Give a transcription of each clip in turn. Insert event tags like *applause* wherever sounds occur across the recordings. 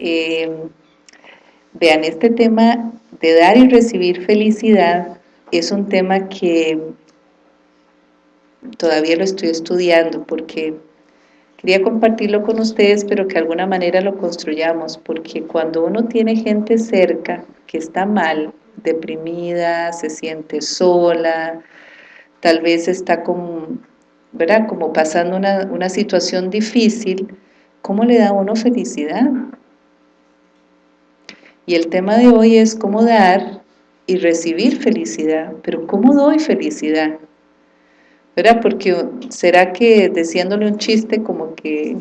eh, vean, este tema de dar y recibir felicidad es un tema que todavía lo estoy estudiando porque quería compartirlo con ustedes, pero que de alguna manera lo construyamos, porque cuando uno tiene gente cerca que está mal, deprimida, se siente sola, tal vez está como, ¿verdad? como pasando una, una situación difícil, ¿cómo le da a uno felicidad? Y el tema de hoy es cómo dar y recibir felicidad, pero ¿cómo doy felicidad? ¿verdad? Porque será que diciéndole un chiste como que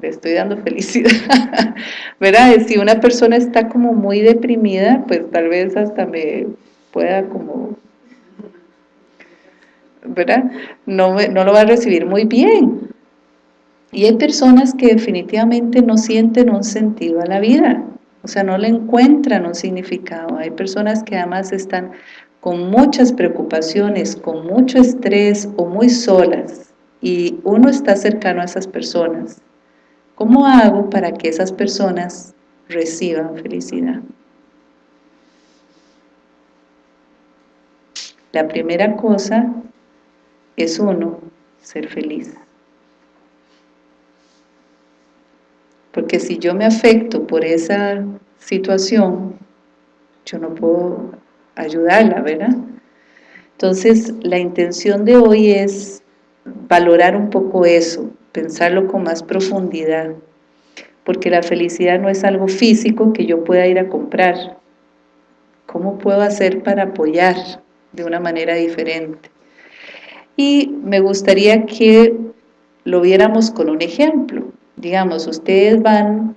le estoy dando *laughs* felicidad, ¿verdad? Si una persona está como muy deprimida, pues tal vez hasta me pueda como, ¿verdad? No, no lo va a recibir muy bien. Y hay personas que definitivamente no sienten un sentido a la vida, o sea, no le encuentran un significado. Hay personas que además están con muchas preocupaciones, con mucho estrés o muy solas y uno está cercano a esas personas, ¿cómo hago para que esas personas reciban felicidad? La primera cosa es uno, ser feliz. Porque si yo me afecto por esa situación, yo no puedo ayudarla, ¿verdad? Entonces, la intención de hoy es valorar un poco eso, pensarlo con más profundidad, porque la felicidad no es algo físico que yo pueda ir a comprar. ¿Cómo puedo hacer para apoyar de una manera diferente? Y me gustaría que lo viéramos con un ejemplo. Digamos, ustedes van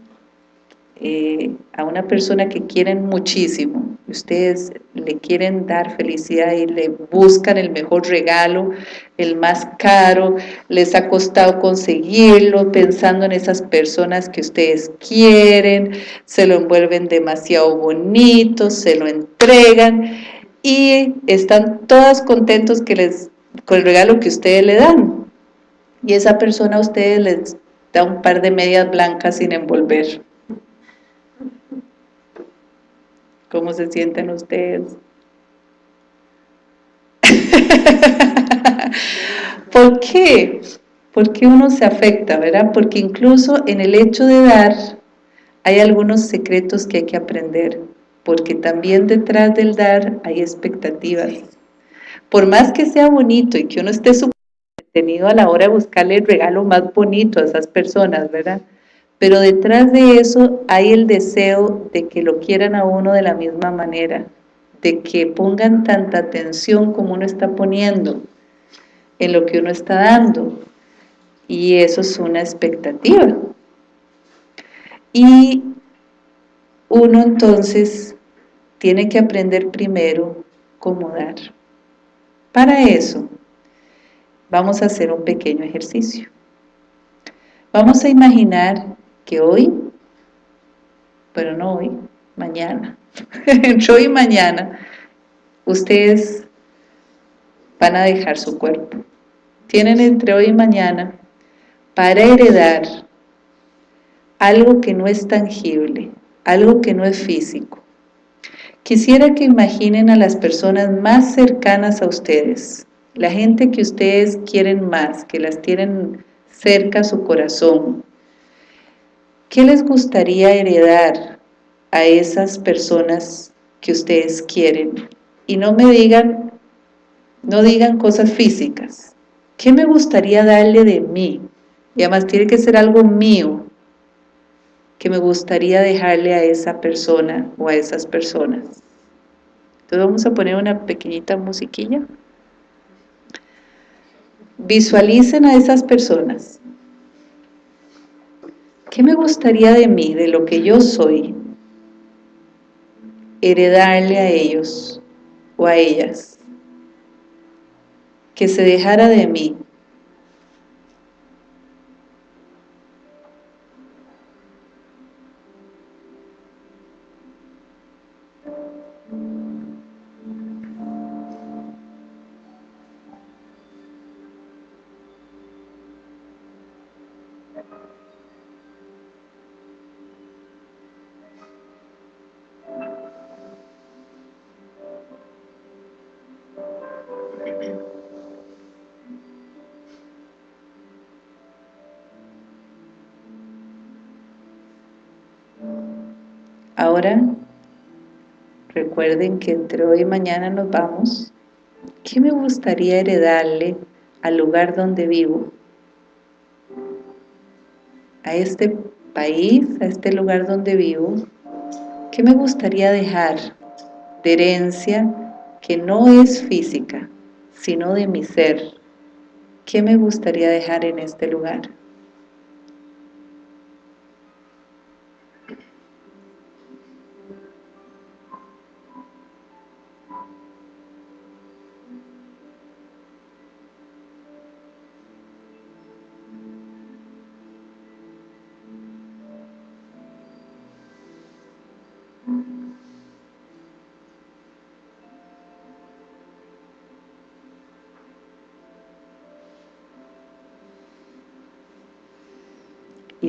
eh, a una persona que quieren muchísimo, ustedes le quieren dar felicidad y le buscan el mejor regalo, el más caro, les ha costado conseguirlo, pensando en esas personas que ustedes quieren, se lo envuelven demasiado bonito, se lo entregan y están todas contentos que les, con el regalo que ustedes le dan. Y esa persona a ustedes les un par de medias blancas sin envolver ¿Cómo se sienten ustedes? *laughs* ¿Por qué? Porque uno se afecta, ¿verdad? Porque incluso en el hecho de dar hay algunos secretos que hay que aprender, porque también detrás del dar hay expectativas. Por más que sea bonito y que uno esté a la hora de buscarle el regalo más bonito a esas personas, ¿verdad? pero detrás de eso hay el deseo de que lo quieran a uno de la misma manera, de que pongan tanta atención como uno está poniendo en lo que uno está dando, y eso es una expectativa. Y uno entonces tiene que aprender primero cómo dar. Para eso, vamos a hacer un pequeño ejercicio. Vamos a imaginar que hoy, pero no hoy, mañana, *laughs* entre hoy y mañana, ustedes van a dejar su cuerpo. Tienen entre hoy y mañana para heredar algo que no es tangible, algo que no es físico. Quisiera que imaginen a las personas más cercanas a ustedes, la gente que ustedes quieren más, que las tienen cerca a su corazón, ¿Qué les gustaría heredar a esas personas que ustedes quieren? Y no me digan, no digan cosas físicas. ¿Qué me gustaría darle de mí? Y además tiene que ser algo mío que me gustaría dejarle a esa persona o a esas personas. Entonces vamos a poner una pequeñita musiquilla. Visualicen a esas personas. ¿Qué me gustaría de mí, de lo que yo soy, heredarle a ellos o a ellas? Que se dejara de mí, que entre hoy y mañana nos vamos. ¿Qué me gustaría heredarle al lugar donde vivo? A este país, a este lugar donde vivo, ¿qué me gustaría dejar de herencia que no es física, sino de mi ser? ¿Qué me gustaría dejar en este lugar?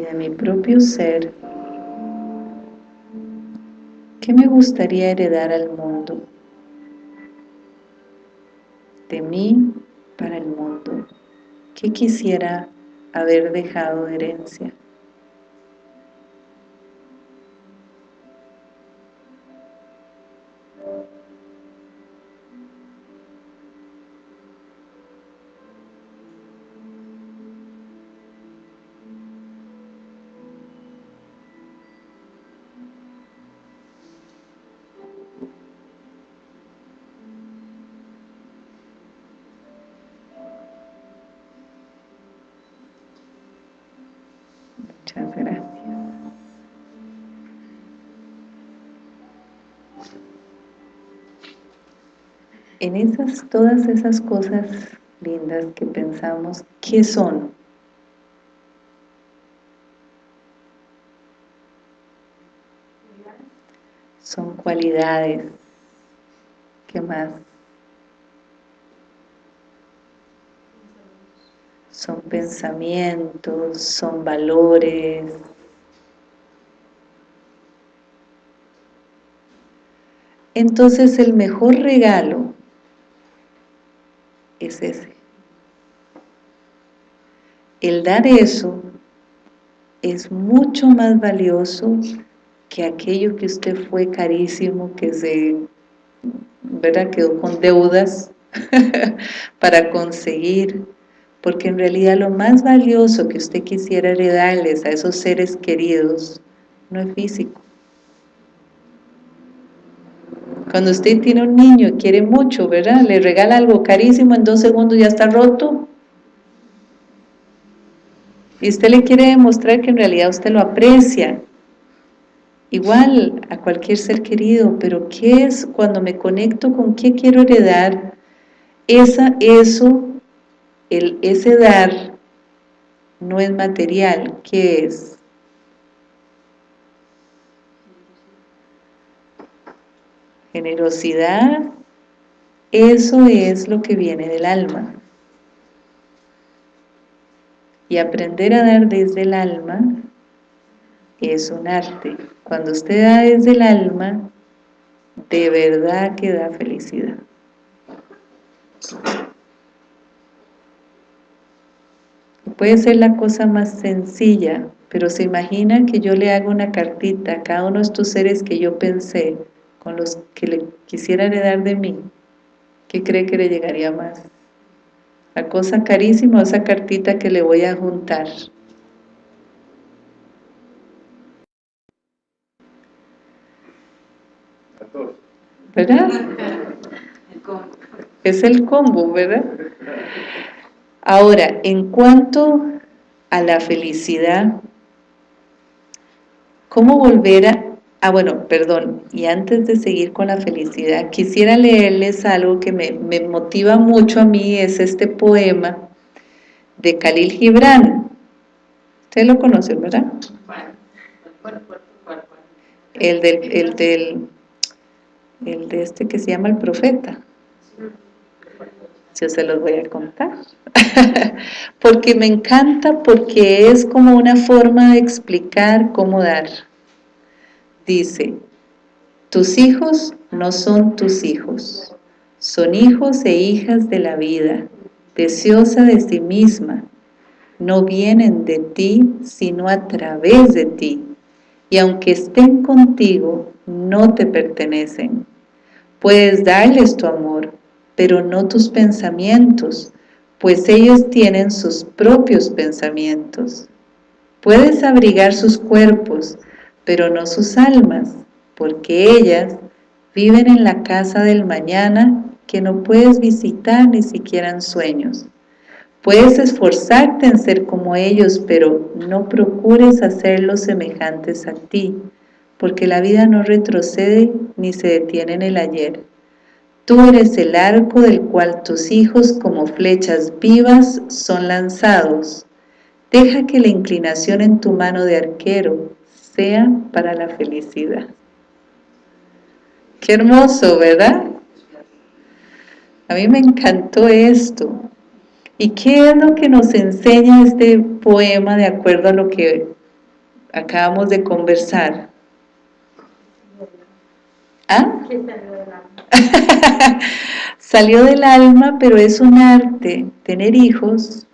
De mi propio ser, ¿qué me gustaría heredar al mundo? De mí para el mundo. ¿Qué quisiera haber dejado de herencia? En esas, todas esas cosas lindas que pensamos, ¿qué son? Son cualidades. ¿Qué más? son pensamientos, son valores. Entonces el mejor regalo es ese. El dar eso es mucho más valioso que aquello que usted fue carísimo, que se ¿verdad? quedó con deudas *laughs* para conseguir porque en realidad lo más valioso que usted quisiera heredarles a esos seres queridos no es físico. Cuando usted tiene un niño quiere mucho, ¿verdad? Le regala algo carísimo, en dos segundos ya está roto. Y usted le quiere demostrar que en realidad usted lo aprecia. Igual a cualquier ser querido, pero ¿qué es cuando me conecto con qué quiero heredar? Esa, eso el, ese dar no es material, ¿qué es? Generosidad, eso es lo que viene del alma. Y aprender a dar desde el alma es un arte. Cuando usted da desde el alma, de verdad que da felicidad. Puede ser la cosa más sencilla, pero se imagina que yo le hago una cartita a cada uno de estos seres que yo pensé, con los que le quisiera heredar de mí, ¿qué cree que le llegaría más? La cosa carísima esa cartita que le voy a juntar. ¿Verdad? Es el combo, ¿verdad? Ahora, en cuanto a la felicidad, ¿cómo volver a...? Ah, bueno, perdón, y antes de seguir con la felicidad, quisiera leerles algo que me, me motiva mucho a mí, es este poema de Khalil Gibran. Ustedes lo conocen, ¿verdad? El del, el del, el de este que se llama El Profeta. Yo se los voy a contar. *laughs* porque me encanta, porque es como una forma de explicar cómo dar. Dice, tus hijos no son tus hijos, son hijos e hijas de la vida, deseosa de sí misma, no vienen de ti, sino a través de ti. y aunque estén contigo, no te pertenecen. Puedes darles tu amor, pero no tus pensamientos, pues ellos tienen sus propios pensamientos. Puedes abrigar sus cuerpos, pero no sus almas, porque ellas viven en la casa del mañana que no puedes visitar ni siquiera en sueños. Puedes esforzarte en ser como ellos, pero no procures hacerlos semejantes a ti, porque la vida no retrocede ni se detiene en el ayer. Tú eres el arco del cual tus hijos como flechas vivas son lanzados. Deja que la inclinación en tu mano de arquero sea para la felicidad. Qué hermoso, ¿verdad? A mí me encantó esto. ¿Y qué es lo que nos enseña este poema de acuerdo a lo que acabamos de conversar? ¿Ah? *laughs* Salió del alma, pero es un arte tener hijos,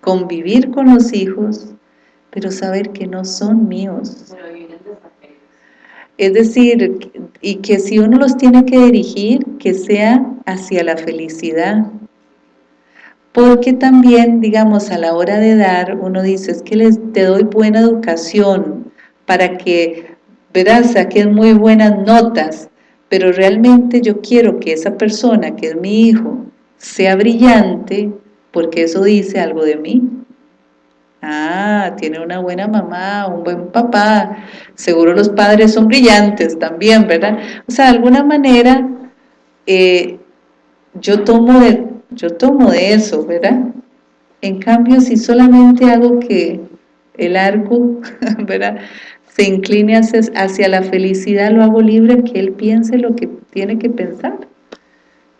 convivir con los hijos, pero saber que no son míos. Es decir, y que si uno los tiene que dirigir, que sea hacia la felicidad. Porque también, digamos, a la hora de dar, uno dice, es que les, te doy buena educación para que, verás, saquen muy buenas notas, pero realmente yo quiero que esa persona, que es mi hijo, sea brillante, porque eso dice algo de mí. Ah, tiene una buena mamá, un buen papá, seguro los padres son brillantes también, ¿verdad? O sea, de alguna manera eh, yo, tomo de, yo tomo de eso, ¿verdad? En cambio, si solamente hago que el arco, *laughs* ¿verdad? Se incline hacia, hacia la felicidad, lo hago libre, que él piense lo que tiene que pensar,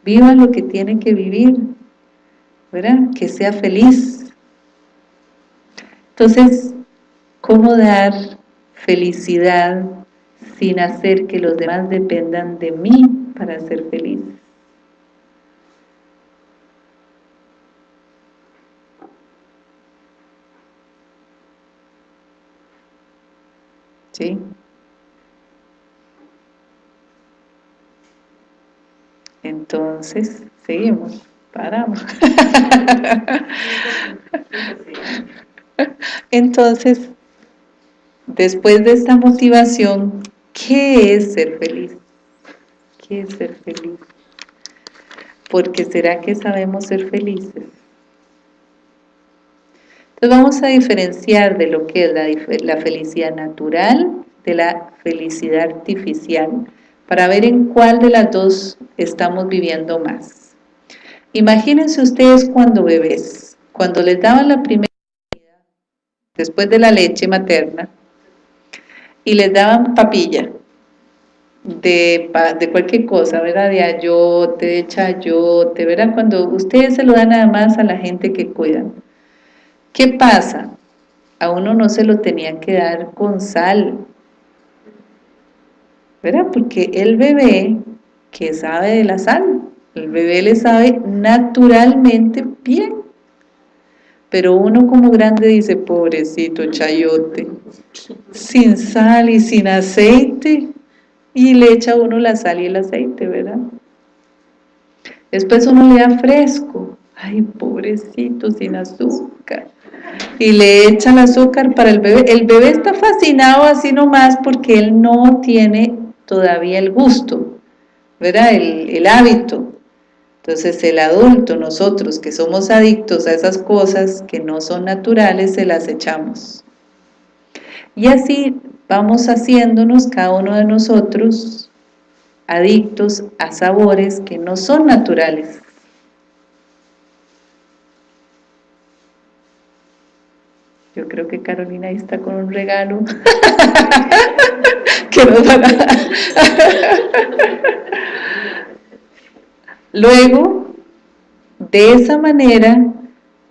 viva lo que tiene que vivir, ¿verdad? Que sea feliz, entonces, ¿cómo dar felicidad sin hacer que los demás dependan de mí para ser feliz? ¿Sí? Entonces, seguimos, paramos. Entonces, después de esta motivación, ¿qué es ser feliz? ¿Qué es ser feliz? Porque ¿será que sabemos ser felices? Entonces vamos a diferenciar de lo que es la, felicidad natural de la felicidad artificial para ver en cuál de las dos estamos viviendo más. Imagínense ustedes cuando bebés, cuando les daban la primera después de la leche materna, y les daban papilla de, de cualquier cosa, ¿verdad? De ayote, de chayote, ¿verdad? Cuando ustedes se lo dan nada más a la gente que cuidan. ¿Qué pasa? A uno no se lo tenían que dar con sal, ¿verdad? Porque el bebé que sabe de la sal, el bebé le sabe naturalmente bien pero uno como grande dice, pobrecito chayote, sin sal y sin aceite, y le echa uno la sal y el aceite, ¿verdad? Después uno le da fresco, ay, pobrecito, sin azúcar, y le echa el azúcar para el bebé. El bebé está fascinado así nomás porque él no tiene todavía el gusto, ¿verdad? El, el hábito. Entonces el adulto, nosotros que somos adictos a esas cosas que no son naturales, se las echamos. Y así vamos haciéndonos cada uno de nosotros adictos a sabores que no son naturales. Yo creo que Carolina ahí está con un regalo *laughs* que nos van a... Luego, de esa manera,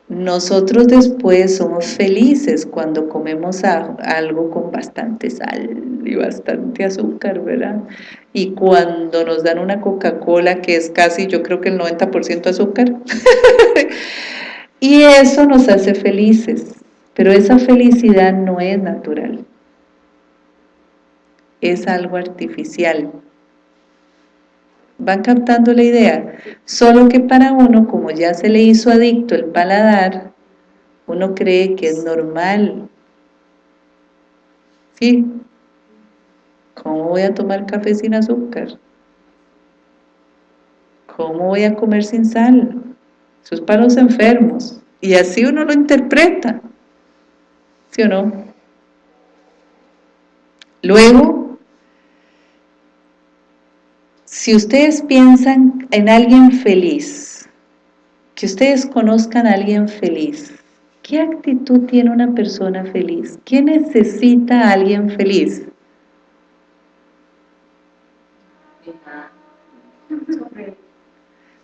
nosotros después somos felices cuando comemos algo con bastante sal y bastante azúcar, ¿verdad? Y cuando nos dan una Coca-Cola que es casi, yo creo que el 90% azúcar, *laughs* y eso nos hace felices, pero esa felicidad no es natural. es algo artificial. ¿Van captando la idea? Solo que para uno, como ya se le hizo adicto el paladar, uno cree que es normal. ¿Sí? ¿Cómo voy a tomar café sin azúcar? ¿Cómo voy a comer sin sal? Eso es para los enfermos. Y así uno lo interpreta. ¿Sí o no? Luego, si ustedes piensan en alguien feliz, que ustedes conozcan a alguien feliz, ¿qué actitud tiene una persona feliz? ¿Qué necesita a alguien feliz?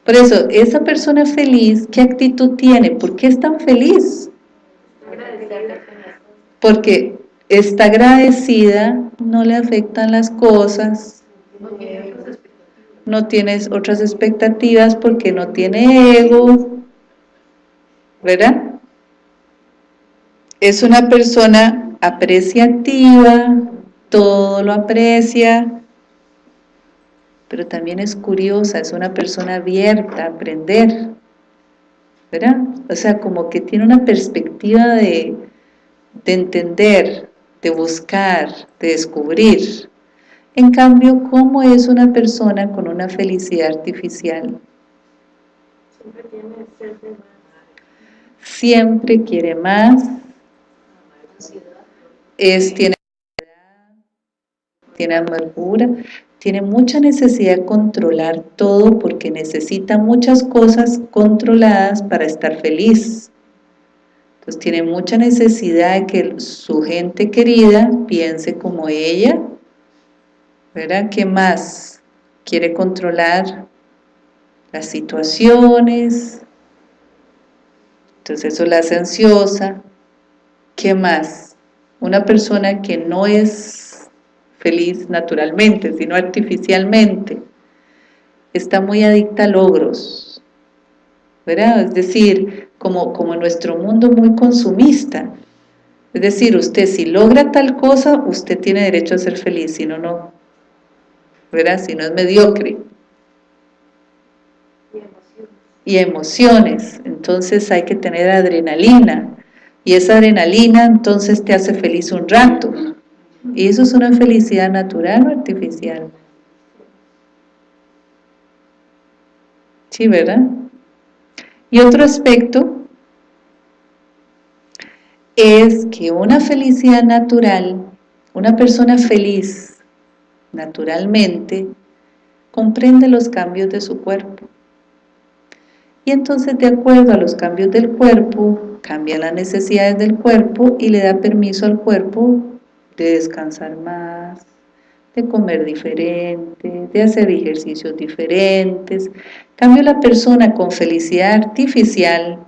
Por eso, esa persona feliz, ¿qué actitud tiene? ¿Por qué es tan feliz? Porque está agradecida, no le afectan las cosas, no tienes otras expectativas porque no tiene ego, ¿verdad? Es una persona apreciativa, todo lo aprecia, pero también es curiosa, es una persona abierta a aprender, ¿verdad? O sea, como que tiene una perspectiva de, de entender, de buscar, de descubrir. En cambio, ¿cómo es una persona con una felicidad artificial? Siempre tiene más. Siempre quiere más. Es, tiene tiene amargura, tiene mucha necesidad de controlar todo porque necesita muchas cosas controladas para estar feliz. Entonces tiene mucha necesidad de que su gente querida piense como ella, ¿verdad? ¿Qué más? Quiere controlar las situaciones, entonces eso la hace ansiosa. ¿Qué más? Una persona que no es feliz naturalmente, sino artificialmente. Está muy adicta a logros, ¿verdad? Es decir, como, como nuestro mundo muy consumista. Es decir, usted si logra tal cosa, usted tiene derecho a ser feliz, si no, no. ¿Verdad? Si no es mediocre. Y emociones. Entonces hay que tener adrenalina. Y esa adrenalina entonces te hace feliz un rato ¿Y eso es una felicidad natural o artificial? Sí, ¿verdad? Y otro aspecto es que una felicidad natural, una persona feliz naturalmente, comprende los cambios de su cuerpo. Y entonces de acuerdo a los cambios del cuerpo, cambia las necesidades del cuerpo y le da permiso al cuerpo de descansar más, de comer diferente, de hacer ejercicios diferentes. cambio, la persona con felicidad artificial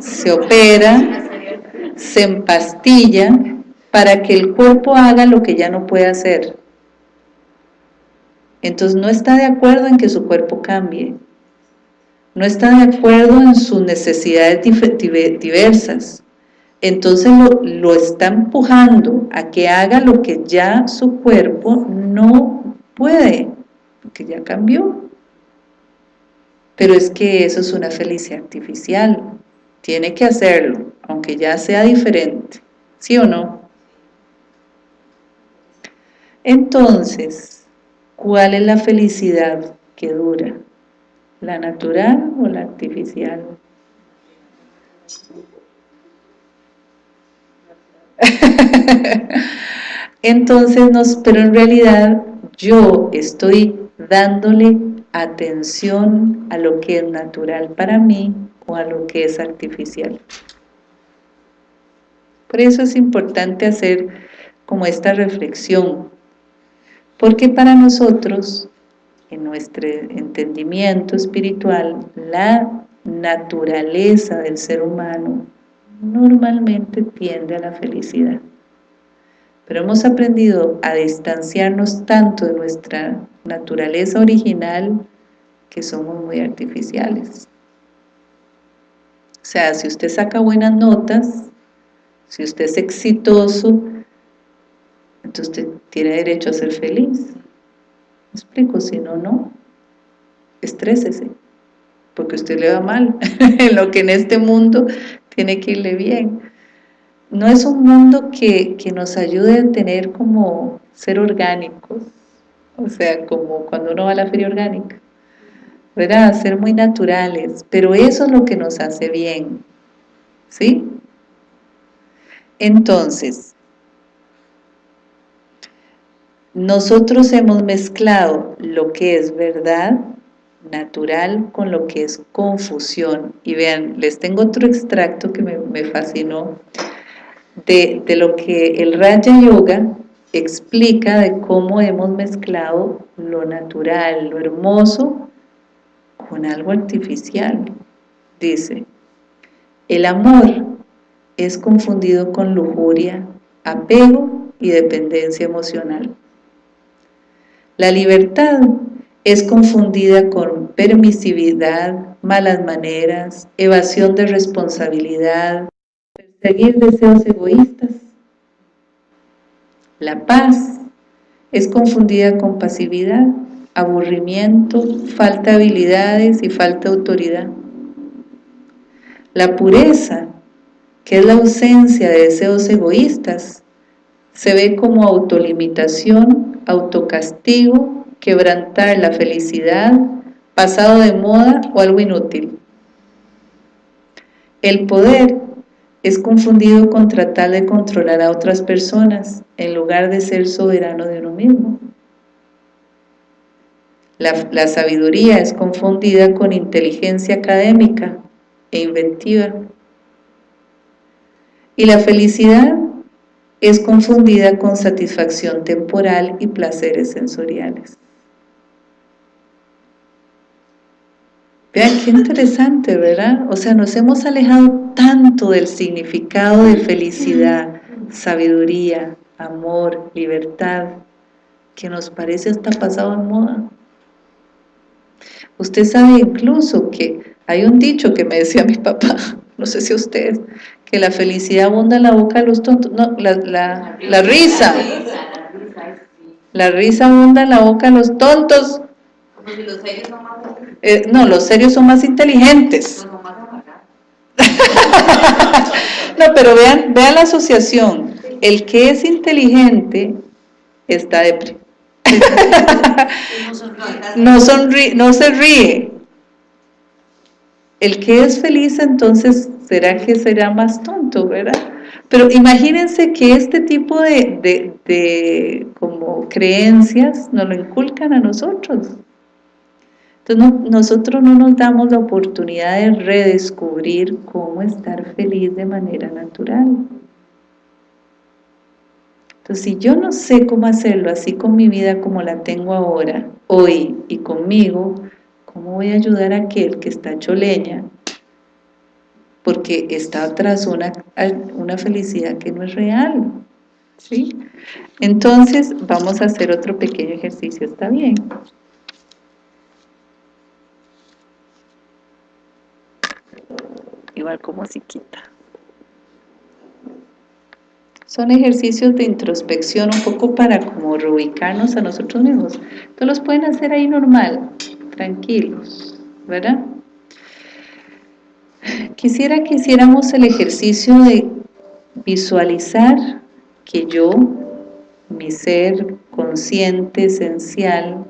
se opera, se empastilla para que el cuerpo haga lo que ya no puede hacer. Entonces no está de acuerdo en que su cuerpo cambie, no está de acuerdo en sus necesidades diversas, entonces lo, está empujando a que haga lo que ya su cuerpo no puede, porque ya cambió. Pero es que eso es una felicidad artificial, tiene que hacerlo, aunque ya sea diferente, ¿sí o no? Entonces, ¿cuál es la felicidad que dura? ¿La natural o la artificial? *laughs* Entonces, pero en realidad yo estoy dándole atención a lo que es natural para mí o a lo que es artificial. Por eso es importante hacer como esta reflexión, porque para nosotros, en nuestro entendimiento espiritual, la naturaleza del ser humano normalmente tiende a la felicidad. Pero hemos aprendido a distanciarnos tanto de nuestra naturaleza original que somos muy artificiales. O sea, si usted saca buenas notas, si usted es exitoso, entonces usted tiene derecho a ser feliz. ¿Me explico? Si no, no. Estrésese, porque usted le va mal, *laughs* en lo que en este mundo tiene que irle bien. No es un mundo que, que nos ayude a tener como ser orgánicos, o sea, como cuando uno va a la feria orgánica, ¿verdad? Ser muy naturales, pero eso es lo que nos hace bien, ¿sí? Entonces, nosotros hemos mezclado lo que es verdad natural con lo que es confusión. Y vean, les tengo otro extracto que me, fascinó de, lo que el Raja Yoga explica de cómo hemos mezclado lo natural, lo hermoso, con algo artificial. Dice, el amor es confundido con lujuria, apego y dependencia emocional. La libertad es confundida con permisividad, malas maneras, evasión de responsabilidad, perseguir deseos egoístas. La paz es confundida con pasividad, aburrimiento, falta de habilidades y falta de autoridad. La pureza, que es la ausencia de deseos egoístas, se ve como autolimitación autocastigo, quebrantar la felicidad, pasado de moda o algo inútil. El poder es confundido con tratar de controlar a otras personas en lugar de ser soberano de uno mismo. La, la sabiduría es confundida con inteligencia académica e inventiva. Y la felicidad es confundida con satisfacción temporal y placeres sensoriales. Vean qué interesante, ¿verdad? O sea, nos hemos alejado tanto del significado de felicidad, sabiduría, amor, libertad, que nos parece hasta pasado en moda. Usted sabe incluso que hay un dicho que me decía mi papá, *laughs* no sé si ustedes, que la felicidad abunda en la boca de los tontos, no, la, la, la risa, la risa abunda en la boca de los tontos, eh, no, los serios son más inteligentes. *laughs* no, pero vean, vean la asociación. El que es inteligente está deprimido. *laughs* no, sonríe, no se ríe. El que es feliz entonces será que será más tonto, ¿verdad? Pero imagínense que este tipo de, como creencias nos lo inculcan a nosotros. Entonces nosotros no nos damos la oportunidad de redescubrir cómo estar feliz de manera natural. Entonces si yo no sé cómo hacerlo así con mi vida como la tengo ahora, hoy y conmigo, ¿cómo voy a ayudar a aquel que está choleña porque está tras una, una felicidad que no es real. ¿sí? Entonces, vamos a hacer otro pequeño ejercicio, ¿está bien? Igual como si quita. Son ejercicios de introspección un poco para como reubicarnos a nosotros mismos. Entonces los pueden hacer ahí normal, tranquilos, ¿verdad? Quisiera que hiciéramos el ejercicio de visualizar que yo, mi ser consciente, esencial,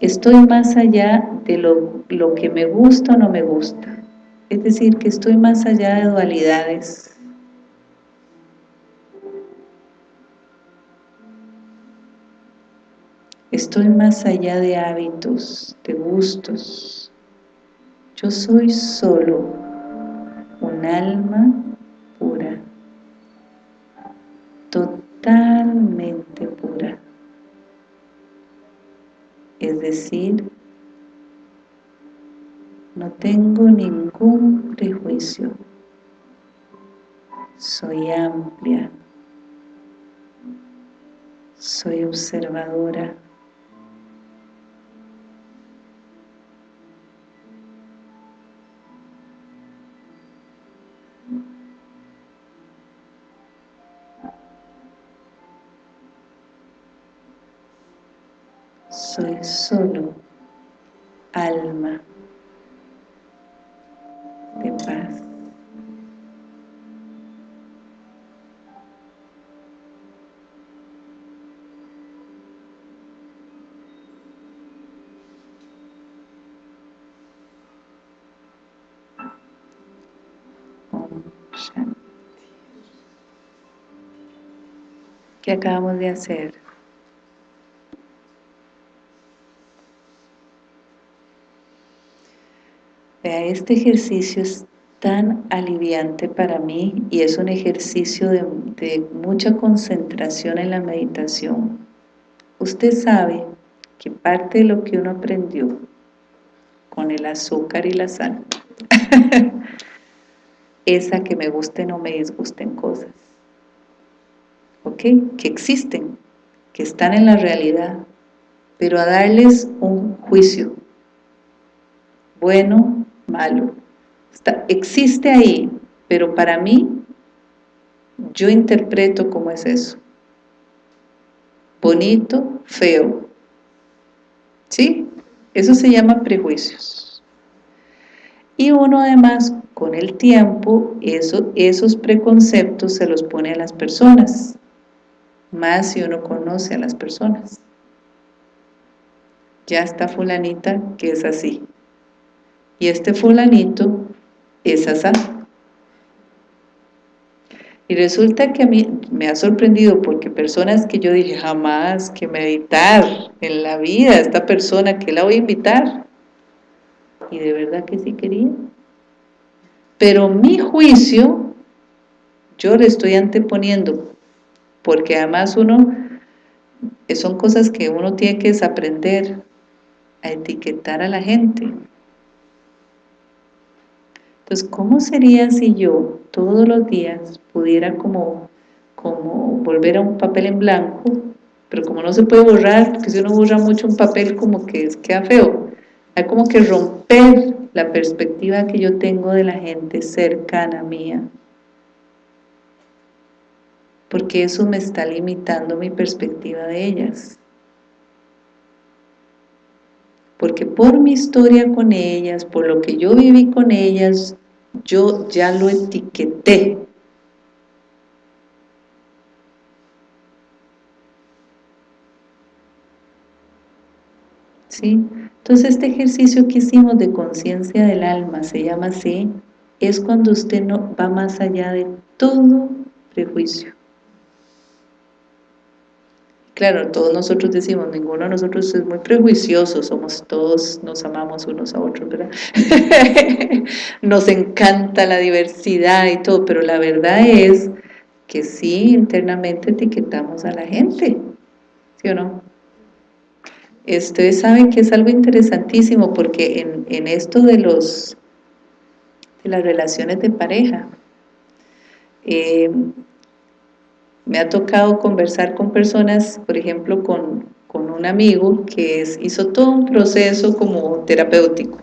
estoy más allá de lo, lo que me gusta o no me gusta. Es decir, que estoy más allá de dualidades. Estoy más allá de hábitos, de gustos. Yo soy solo un alma pura, totalmente pura. Es decir, no tengo ningún prejuicio. Soy amplia. Soy observadora. Solo alma de paz. ¿Qué acabamos de hacer? Vea, este ejercicio es tan aliviante para mí y es un ejercicio de, mucha concentración en la meditación. Usted sabe que parte de lo que uno aprendió con el azúcar y la sal *laughs* es a que me gusten o me disgusten cosas. ¿Ok? Que existen, que están en la realidad, pero a darles un juicio, bueno, malo. Está, existe ahí, pero para mí, yo interpreto cómo es eso. Bonito, feo. ¿Sí? Eso se llama prejuicios. Y uno además, con el tiempo, eso, esos preconceptos se los pone a las personas, más si uno conoce a las personas. Ya está fulanita que es así, y este fulanito es así. Y resulta que a mí me ha sorprendido porque personas que yo dije jamás que meditar en la vida, esta persona que la voy a invitar, y de verdad que sí quería. Pero mi juicio, yo le estoy anteponiendo, porque además uno, son cosas que uno tiene que desaprender, a etiquetar a la gente. Entonces, ¿cómo sería si yo todos los días pudiera como, como volver a un papel en blanco, pero como no se puede borrar, porque si uno borra mucho un papel como que queda feo, hay como que romper la perspectiva que yo tengo de la gente cercana mía, porque eso me está limitando mi perspectiva de ellas porque por mi historia con ellas, por lo que yo viví con ellas, yo ya lo etiqueté. ¿Sí? Entonces este ejercicio que hicimos de conciencia del alma, se llama así, es cuando usted no va más allá de todo prejuicio. Claro, todos nosotros decimos, ninguno de nosotros es muy prejuicioso, somos todos, nos amamos unos a otros, ¿verdad? *laughs* nos encanta la diversidad y todo, pero la verdad es que sí, internamente etiquetamos a la gente, ¿sí o no? Ustedes saben que es algo interesantísimo porque en, en esto de los de las relaciones de pareja, eh, me ha tocado conversar con personas, por ejemplo, con, un amigo que hizo todo un proceso como terapéutico,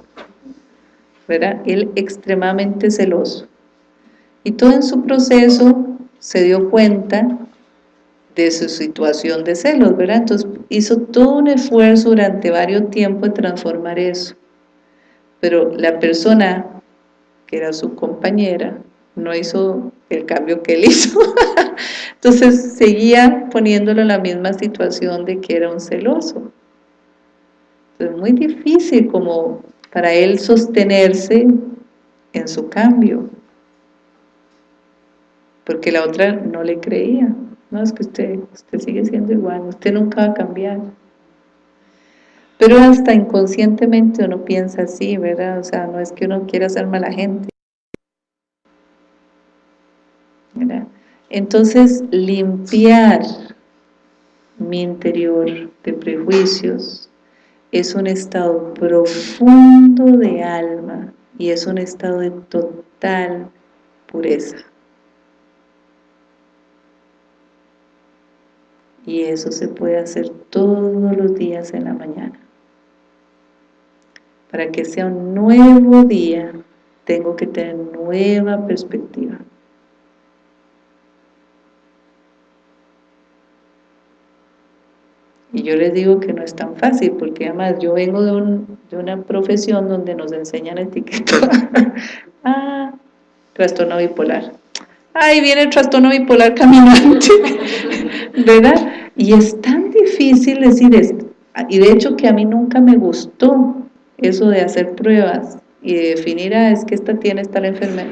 ¿verdad? Él extremadamente celoso. Y todo en su proceso se dio cuenta de su situación de celos, ¿verdad? Entonces hizo todo un esfuerzo durante varios tiempos de transformar eso. Pero la persona que era su compañera no hizo el cambio que él *laughs* hizo. Entonces seguía poniéndolo en la misma situación de que era un celoso. Es muy difícil como para él sostenerse en su cambio. Porque la otra no le creía. No, es que usted, usted sigue siendo igual, usted nunca va a cambiar. Pero hasta inconscientemente uno piensa así, ¿verdad? O sea, no es que uno quiera ser mala gente. Entonces, limpiar mi interior de prejuicios es un estado profundo de alma y es un estado de total pureza. Y eso se puede hacer todos los días en la mañana. Para que sea un nuevo día, tengo que tener nueva perspectiva. Y yo les digo que no es tan fácil, porque además yo vengo de, un, de una profesión donde nos enseñan etiquetar. *laughs* ah, trastorno bipolar. Ahí viene el trastorno bipolar caminante, *laughs* ¿verdad? Y es tan difícil decir esto. Y de hecho que a mí nunca me gustó eso de hacer pruebas y de definir, ah, es que esta tiene esta enfermedad,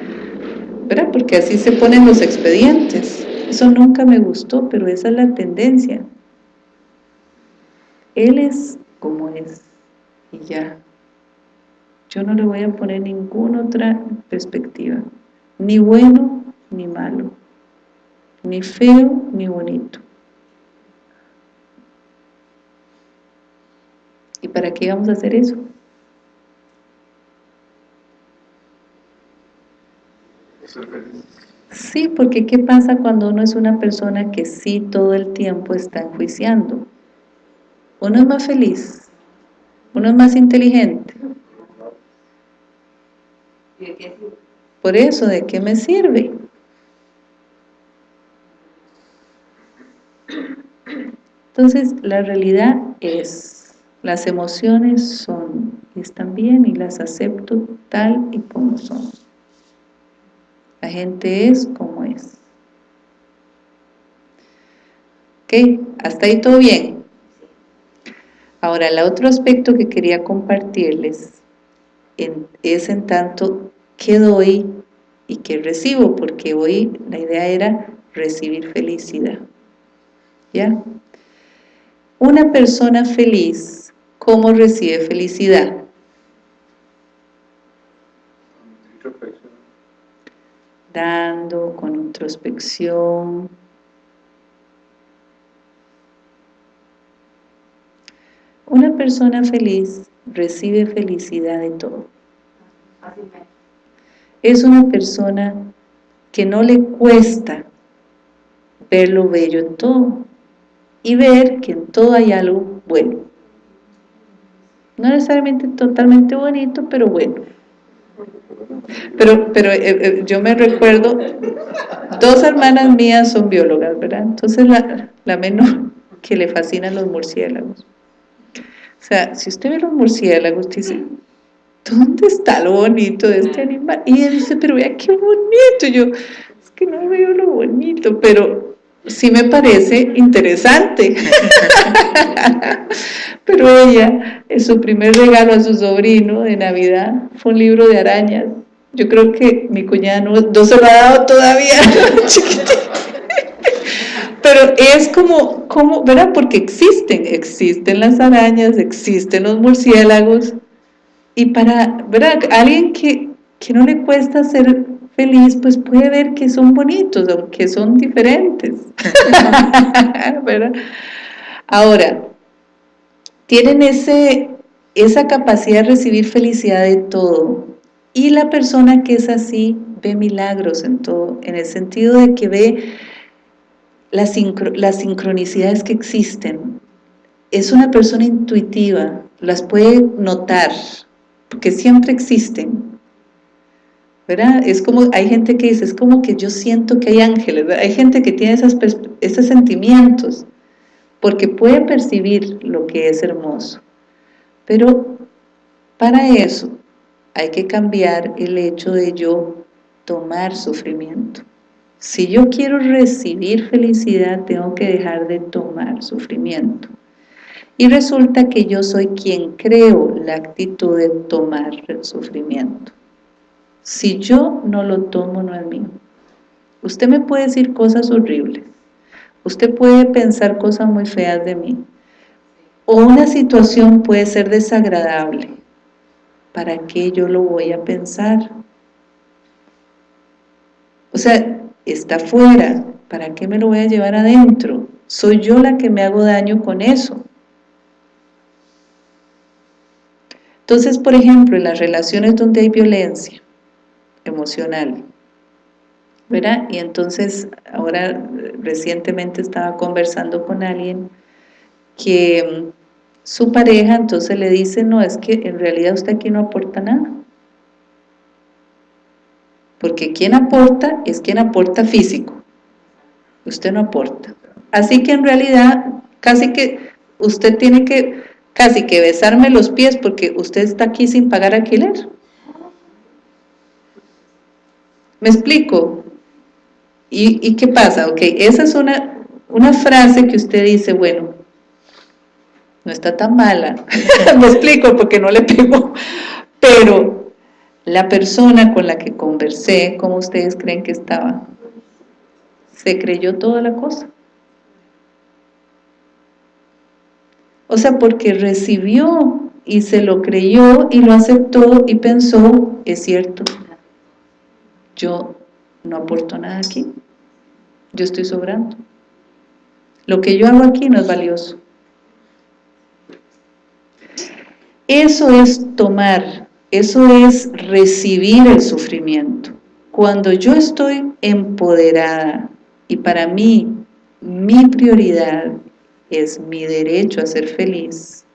¿verdad? Porque así se ponen los expedientes. Eso nunca me gustó, pero esa es la tendencia. Él es como es y ya. Yo no le voy a poner ninguna otra perspectiva, ni bueno ni malo, ni feo ni bonito. ¿Y para qué vamos a hacer eso? Sí, porque ¿qué pasa cuando uno es una persona que sí todo el tiempo está enjuiciando? Uno es más feliz, uno es más inteligente. Por eso, ¿de qué me sirve? Entonces, la realidad es, las emociones son, están bien y las acepto tal y como son. La gente es como es. ¿Ok? Hasta ahí todo bien. Ahora, el otro aspecto que quería compartirles es en tanto qué doy y qué recibo, porque hoy la idea era recibir felicidad. ¿Ya? Una persona feliz, ¿cómo recibe felicidad? Dando, con introspección, Una persona feliz recibe felicidad de todo. Es una persona que no le cuesta ver lo bello en todo y ver que en todo hay algo bueno. No necesariamente totalmente bonito, pero bueno. Pero, pero eh, eh, yo me recuerdo, dos hermanas mías son biólogas, ¿verdad? Entonces la, la menor que le fascinan los murciélagos sea, si usted ve los murciélagos, dice, ¿dónde está lo bonito de este animal? Y ella dice, pero vea qué bonito. yo, es que no veo lo bonito, pero sí me parece interesante. *laughs* pero ella, en su primer regalo a su sobrino de Navidad, fue un libro de arañas. Yo creo que mi cuñada no, no se lo ha dado todavía, *laughs* pero es como, como, ¿verdad? Porque existen, existen las arañas, existen los murciélagos, y para, ¿verdad? Alguien que, que no le cuesta ser feliz, pues puede ver que son bonitos, aunque son diferentes, *laughs* ¿verdad? Ahora, tienen ese, esa capacidad de recibir felicidad de todo, y la persona que es así ve milagros en todo, en el sentido de que ve las, sincronicidades que existen. Es una persona intuitiva, las puede notar, porque siempre existen. ¿verdad? Es como, hay gente que dice, es como que yo siento que hay ángeles, hay gente que tiene esos sentimientos, porque puede percibir lo que es hermoso. Pero para eso hay que cambiar el hecho de yo tomar sufrimiento. Si yo quiero recibir felicidad, tengo que dejar de tomar sufrimiento. Y resulta que yo soy quien creo la actitud de tomar el sufrimiento. Si yo no lo tomo, no es mío. Usted me puede decir cosas horribles. Usted puede pensar cosas muy feas de mí. O una situación puede ser desagradable. ¿Para qué yo lo voy a pensar? O sea, está fuera, ¿para qué me lo voy a llevar adentro? Soy yo la que me hago daño con eso. Entonces, por ejemplo, en las relaciones donde hay violencia emocional, ¿verdad? Y entonces, ahora recientemente estaba conversando con alguien que mm, su pareja entonces le dice, no, es que en realidad usted aquí no aporta nada porque quien aporta es quien aporta físico, usted no aporta. Así que en realidad, casi que usted tiene que casi que besarme los pies porque usted está aquí sin pagar alquiler. ¿Me explico? ¿Y, qué pasa? Ok, esa es una, una frase que usted dice, bueno, no está tan mala, *laughs* me explico porque no le pego, pero la persona con la que conversé, ¿cómo ustedes creen que estaba? Se creyó toda la cosa. O sea, porque recibió y se lo creyó y lo aceptó y pensó, es cierto, yo no aporto nada aquí, yo estoy sobrando. Lo que yo hago aquí no es valioso. Eso es tomar, eso es recibir el sufrimiento. Cuando yo estoy empoderada y para mí mi prioridad es mi derecho a ser feliz,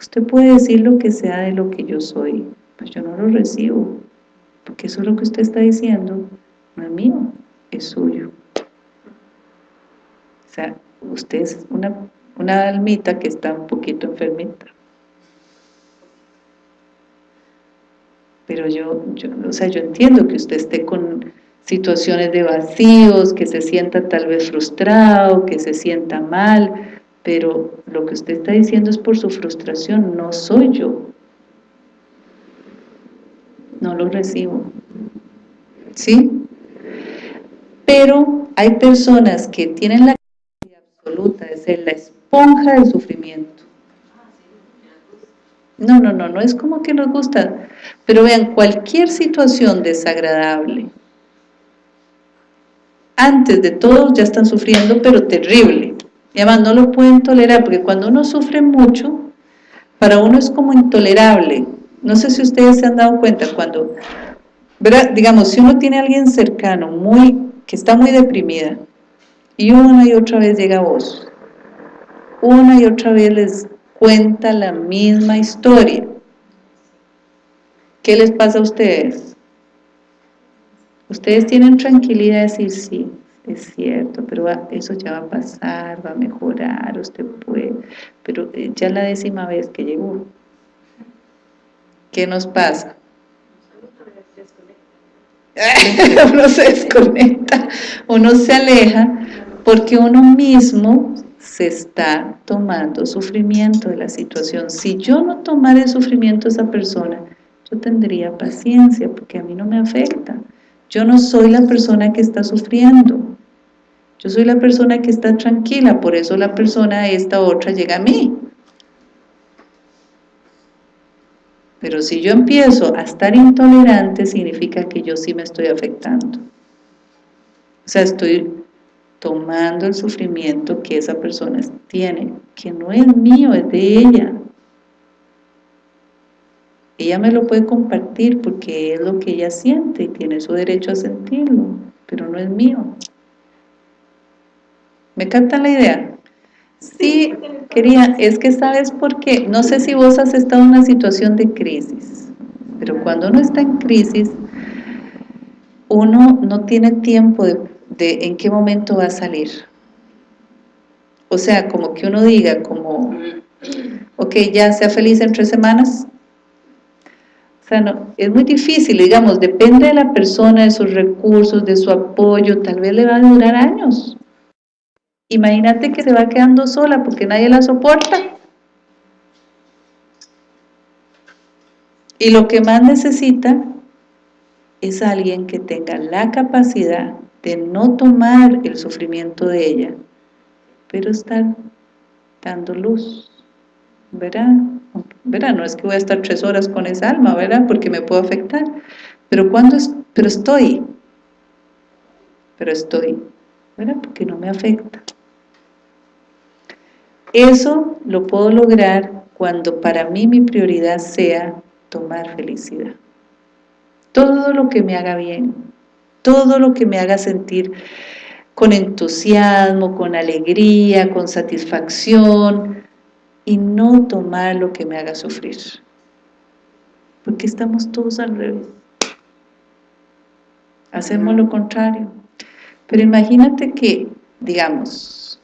usted puede decir lo que sea de lo que yo soy, pues yo no lo recibo, porque eso es lo que usted está diciendo, no es mío, es suyo. O sea, usted es una, una almita que está un poquito enfermita. Pero yo, yo, o sea, yo entiendo que usted esté con situaciones de vacíos, que se sienta tal vez frustrado, que se sienta mal, pero lo que usted está diciendo es por su frustración, no soy yo. No lo recibo. ¿Sí? Pero hay personas que tienen la capacidad absoluta de ser la esponja del sufrimiento. No, no, no, no es como que nos gusta. Pero vean, cualquier situación desagradable, antes de todo ya están sufriendo, pero terrible. Y además no lo pueden tolerar, porque cuando uno sufre mucho, para uno es como intolerable. No sé si ustedes se han dado cuenta, cuando, digamos, si uno tiene a alguien cercano, muy que está muy deprimida, y una y otra vez llega a vos, una y otra vez les cuenta la misma historia. ¿Qué les pasa a ustedes? Ustedes tienen tranquilidad de decir, sí, es cierto, pero eso ya va a pasar, va a mejorar, usted puede, pero eh, ya la décima vez que llegó, ¿qué nos pasa? *laughs* uno se desconecta, uno se aleja, porque uno mismo se está tomando sufrimiento de la situación. Si yo no tomara sufrimiento de esa persona, yo tendría paciencia, porque a mí no me afecta. Yo no soy la persona que está sufriendo. Yo soy la persona que está tranquila, por eso la persona esta otra llega a mí. Pero si yo empiezo a estar intolerante, significa que yo sí me estoy afectando. O sea, estoy tomando el sufrimiento que esa persona tiene, que no es mío, es de ella. Ella me lo puede compartir porque es lo que ella siente y tiene su derecho a sentirlo, pero no es mío. ¿Me captan la idea? Sí, quería, es que sabes por qué, no sé si vos has estado en una situación de crisis, pero cuando uno está en crisis, uno no tiene tiempo de, de en qué momento va a salir. O sea, como que uno diga, como, ok, ya sea feliz en tres semanas, o sea, no, es muy difícil, digamos, depende de la persona, de sus recursos, de su apoyo, tal vez le va a durar años. Imagínate que se va quedando sola porque nadie la soporta. Y lo que más necesita es alguien que tenga la capacidad de no tomar el sufrimiento de ella, pero estar dando luz, ¿verdad? ¿verdad? No es que voy a estar tres horas con esa alma, ¿verdad? Porque me puedo afectar. Pero cuando es, pero estoy, pero estoy, ¿verdad? Porque no me afecta. Eso lo puedo lograr cuando para mí mi prioridad sea tomar felicidad. Todo lo que me haga bien, todo lo que me haga sentir con entusiasmo, con alegría, con satisfacción, y no tomar lo que me haga sufrir. Porque estamos todos al revés. Hacemos lo contrario. Pero imagínate que, digamos,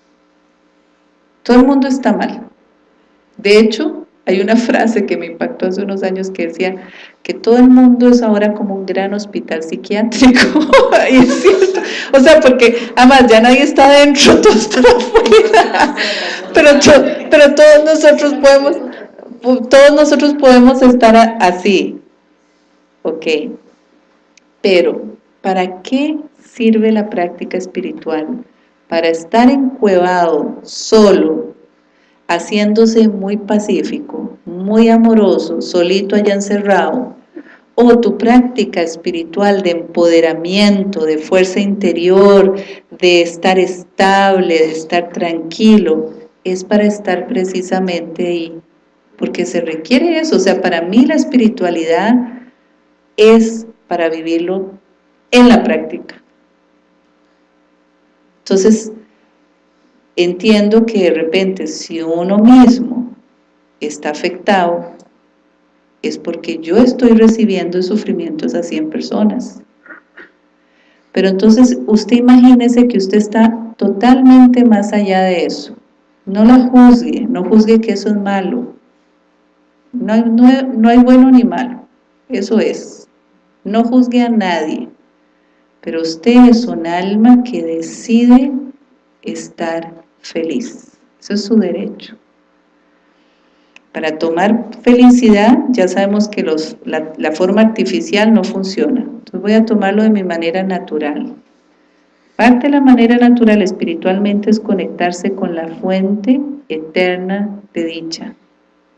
todo el mundo está mal. De hecho, hay una frase que me impactó hace unos años que decía que todo el mundo es ahora como un gran hospital psiquiátrico. *laughs* y es cierto. O sea, porque además ya nadie está adentro, *laughs* todo está afuera. Pero, pero todos nosotros podemos, todos nosotros podemos estar así. Ok. Pero, ¿para qué sirve la práctica espiritual? Para estar encuevado, solo, haciéndose muy pacífico, muy amoroso, solito allá encerrado, o tu práctica espiritual de empoderamiento, de fuerza interior, de estar estable, de estar tranquilo, es para estar precisamente ahí, porque se requiere eso, o sea, para mí la espiritualidad es para vivirlo en la práctica. Entonces, entiendo que de repente si uno mismo está afectado, es porque yo estoy recibiendo sufrimientos a 100 personas. Pero entonces usted imagínese que usted está totalmente más allá de eso. No la juzgue, no juzgue que eso es malo. No hay, no hay bueno ni malo, eso es. No juzgue a nadie, pero usted es un alma que decide estar feliz. Eso es su derecho. Para tomar felicidad, ya sabemos que los, la, forma artificial no funciona. Entonces voy a tomarlo de mi manera natural. Parte de la manera natural espiritualmente es conectarse con la fuente eterna de dicha,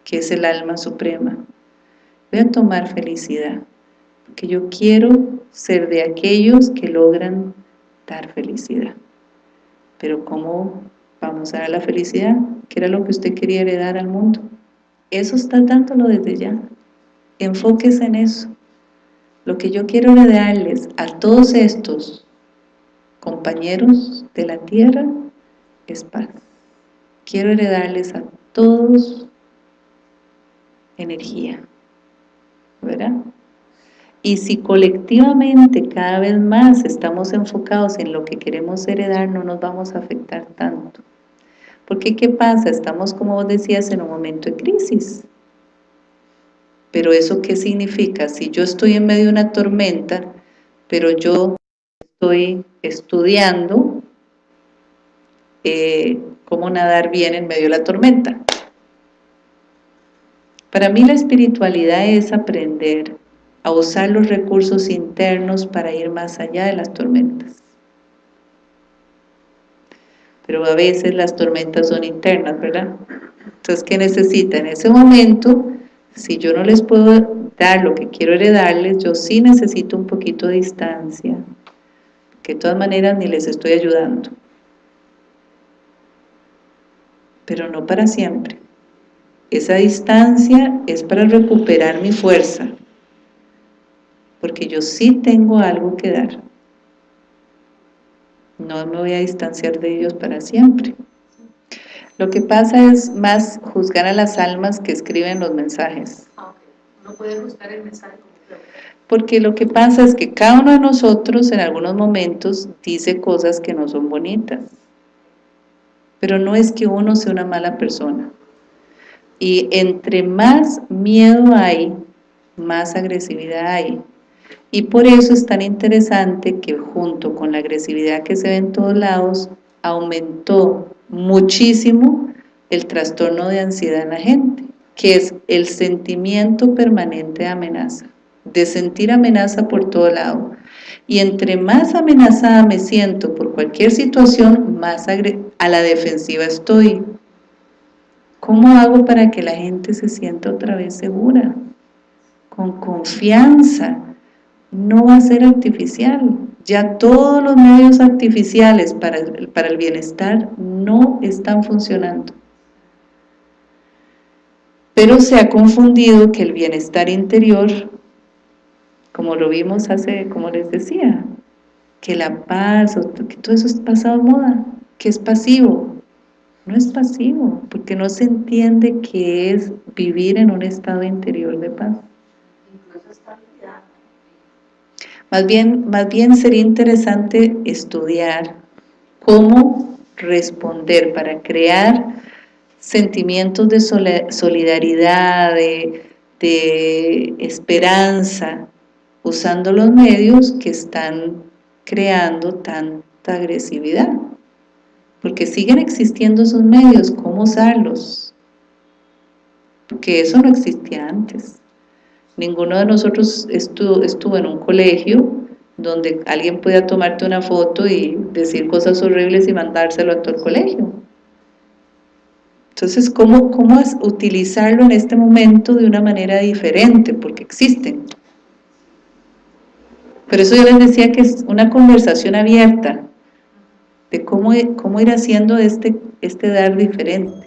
que es el alma suprema. Voy a tomar felicidad, porque yo quiero ser de aquellos que logran dar felicidad. Pero ¿cómo vamos a dar la felicidad? ¿Qué era lo que usted quería heredar al mundo? Eso está dándolo desde ya. Enfóquese en eso. Lo que yo quiero heredarles a todos estos compañeros de la tierra es paz. Quiero heredarles a todos energía, ¿verdad? Y si colectivamente cada vez más estamos enfocados en lo que queremos heredar, no nos vamos a afectar tanto. Porque ¿qué pasa? Estamos, como vos decías, en un momento de crisis. Pero ¿eso qué significa? Si yo estoy en medio de una tormenta, pero yo estoy estudiando eh, cómo nadar bien en medio de la tormenta. Para mí la espiritualidad es aprender a usar los recursos internos para ir más allá de las tormentas. Pero a veces las tormentas son internas, ¿verdad? Entonces, ¿qué necesita? En ese momento, si yo no les puedo dar lo que quiero heredarles, yo sí necesito un poquito de distancia, que de todas maneras ni les estoy ayudando. Pero no para siempre. Esa distancia es para recuperar mi fuerza, porque yo sí tengo algo que dar. No me voy a distanciar de ellos para siempre. Lo que pasa es más juzgar a las almas que escriben los mensajes. Ah, no puede juzgar el mensaje porque lo que pasa es que cada uno de nosotros en algunos momentos dice cosas que no son bonitas. Pero no es que uno sea una mala persona. Y entre más miedo hay, más agresividad hay. Y por eso es tan interesante que junto con la agresividad que se ve en todos lados, aumentó muchísimo el trastorno de ansiedad en la gente, que es el sentimiento permanente de amenaza de sentir amenaza por todo lado. Y entre más amenazada me siento por cualquier situación, más a la defensiva estoy. ¿Cómo hago para que la gente se sienta otra vez segura? Con confianza. No va a ser artificial. Ya todos los medios artificiales para, para el bienestar no están funcionando. Pero se ha confundido que el bienestar interior como lo vimos hace, como les decía, que la paz, que todo eso es pasado moda, que es pasivo. No es pasivo, porque no se entiende qué es vivir en un estado interior de paz. Más bien, más bien sería interesante estudiar cómo responder para crear sentimientos de solidaridad, de, de esperanza, usando los medios que están creando tanta agresividad. Porque siguen existiendo esos medios, ¿cómo usarlos? Porque eso no existía antes. Ninguno de nosotros estuvo, estuvo en un colegio donde alguien podía tomarte una foto y decir cosas horribles y mandárselo a todo el colegio. Entonces, ¿cómo, ¿cómo utilizarlo en este momento de una manera diferente? Porque existen. Por eso yo les decía que es una conversación abierta de cómo, cómo ir haciendo este, este dar diferente.